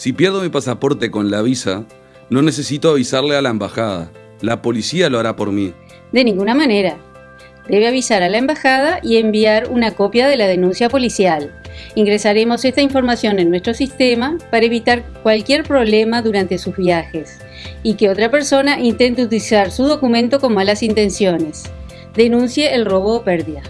Si pierdo mi pasaporte con la visa, no necesito avisarle a la embajada. La policía lo hará por mí. De ninguna manera. Debe avisar a la embajada y enviar una copia de la denuncia policial. Ingresaremos esta información en nuestro sistema para evitar cualquier problema durante sus viajes y que otra persona intente utilizar su documento con malas intenciones. Denuncie el robo o pérdida.